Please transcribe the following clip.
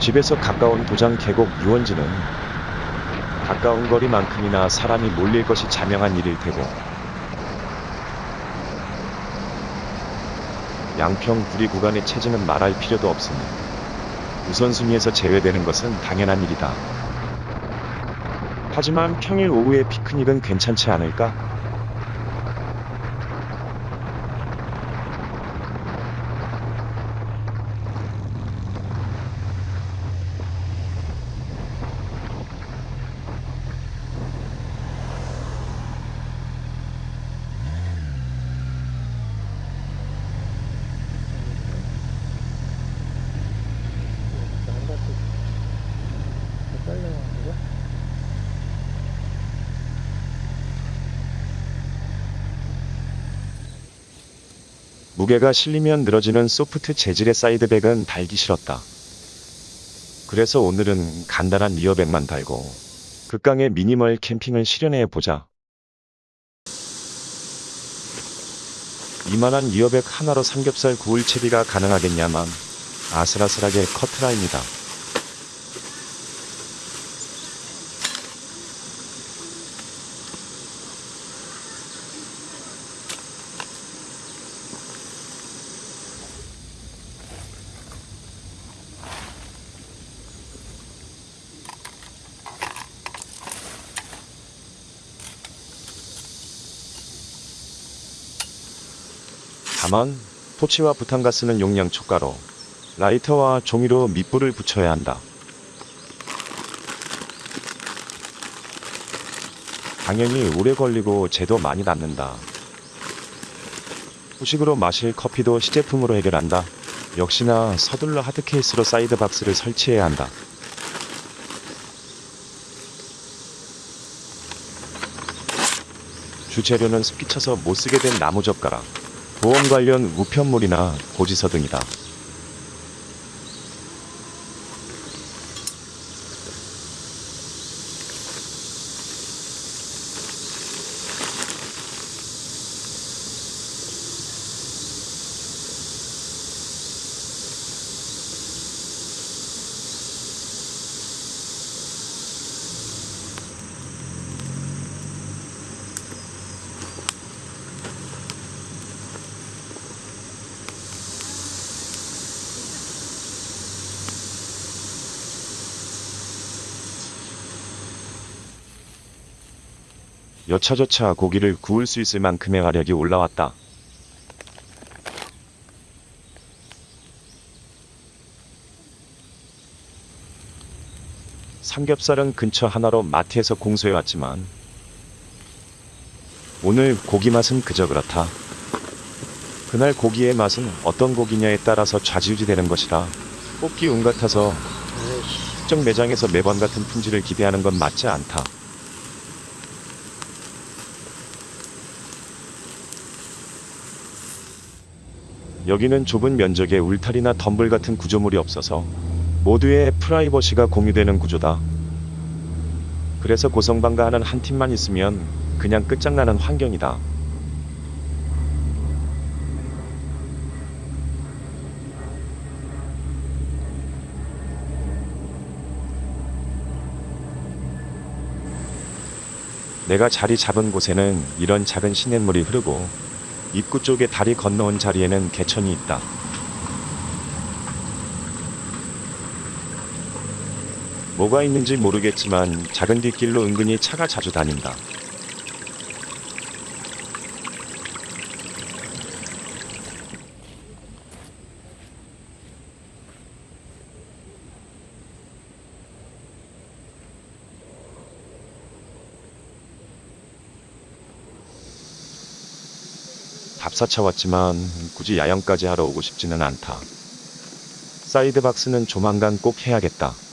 집에서 가까운 도장 계곡 유원지는 가까운 거리만큼이나 사람이 몰릴 것이 자명한 일일 테고 양평 구리 구간의 체증은 말할 필요도 없으니 우선순위에서 제외되는 것은 당연한 일이다. 하지만 평일 오후에 피크닉은 괜찮지 않을까? 한 바퀴 더 잘려가지고 무게가 실리면 늘어지는 soft 재질의 side bag은 달기 싫었다. 그래서 오늘은 간단한 rear bag만 달고 극강의 미니멀 캠핑을 실현해 보자. 이만한 rear bag 하나로 삼겹살 구울 채비가 가능하겠냐만 아슬아슬하게 커트라입니다. 다만 토치와 부탄가스는 용량 초과로 라이터와 종이로 밑불을 붙여야 한다. 당연히 오래 걸리고 재도 많이 남는다. 후식으로 마실 커피도 시제품으로 해결한다. 역시나 서둘러 hard case로 side box를 설치해야 한다. 주재료는 습기 차서 못 쓰게 된 나무 젓가락, 보험 관련 우편물이나 고지서 등이다. 여차저차 고기를 구울 수 있을 만큼의 화력이 올라왔다. 삼겹살은 근처 하나로 마트에서 공수해 왔지만 오늘 고기 맛은 그저 그렇다. 그날 고기의 맛은 어떤 고기냐에 따라서 좌지우지되는 것이라 뽑기 운 같아서 특정 매장에서 매번 같은 품질을 기대하는 건 맞지 않다. 여기는 좁은 면적에 울타리나 덤불 같은 구조물이 없어서 모두의 프라이버시가 공유되는 구조다. 그래서 고성방가 하는 한 팀만 있으면 그냥 끝장나는 환경이다. 내가 자리 잡은 곳에는 이런 작은 시냇물이 흐르고 입구 쪽에 다리 건너온 자리에는 개천이 있다. 뭐가 있는지 모르겠지만 작은 뒷길로 은근히 차가 자주 다닌다. 답사차 왔지만 굳이 야영까지 하러 오고 싶지는 않다. 사이드 박스는 조만간 꼭 해야겠다.